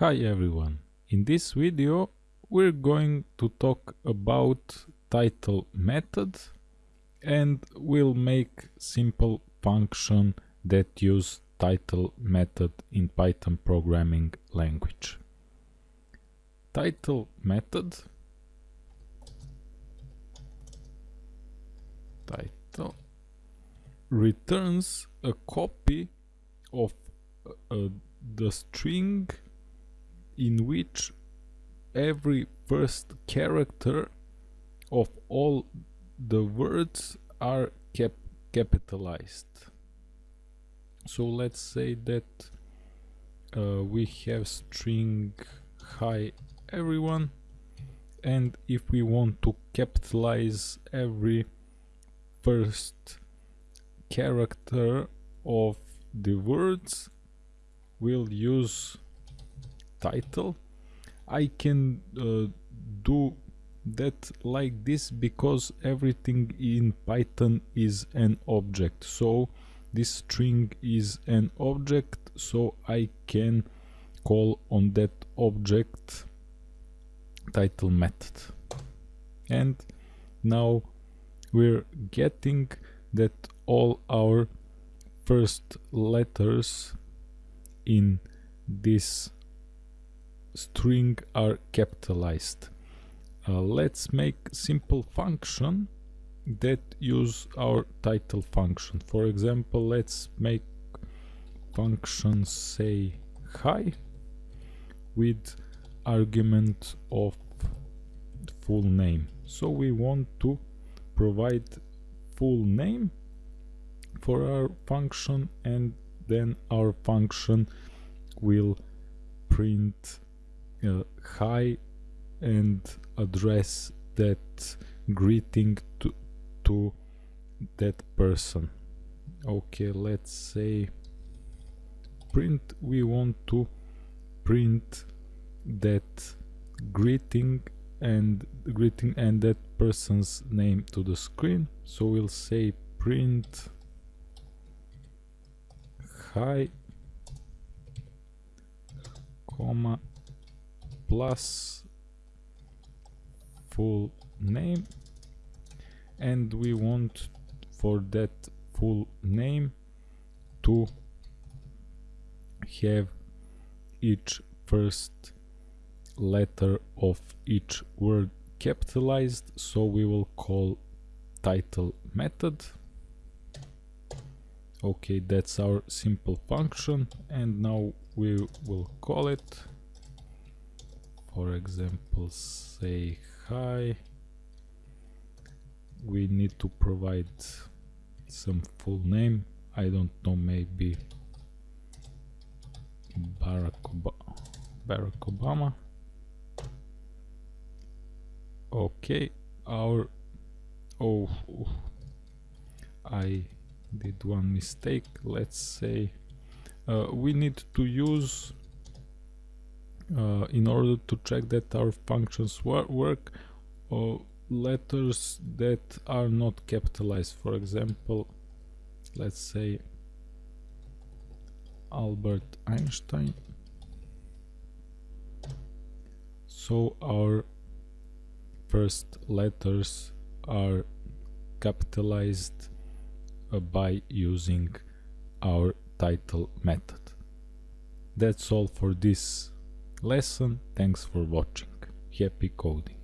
Hi everyone, in this video we're going to talk about title method and we'll make simple function that use title method in Python programming language. Title method title returns a copy of uh, the string in which every first character of all the words are cap capitalized. So let's say that uh, we have string hi everyone and if we want to capitalize every first character of the words we'll use title I can uh, do that like this because everything in Python is an object. So this string is an object so I can call on that object title method. And now we're getting that all our first letters in this string are capitalized. Uh, let's make simple function that use our title function. For example, let's make function say hi with argument of full name. So we want to provide full name for our function and then our function will print uh, hi and address that greeting to, to that person. Okay let's say print we want to print that greeting and greeting and that person's name to the screen. So we'll say print hi comma plus full name. And we want for that full name to have each first letter of each word capitalized. So we will call title method. Okay that's our simple function. And now we will call it for example say hi. We need to provide some full name. I don't know maybe Barack, Ob Barack Obama. Okay our oh I did one mistake. Let's say uh, we need to use uh, in order to check that our functions wor work uh, letters that are not capitalized. For example let's say Albert Einstein. So our first letters are capitalized uh, by using our title method. That's all for this lesson. Thanks for watching. Happy coding.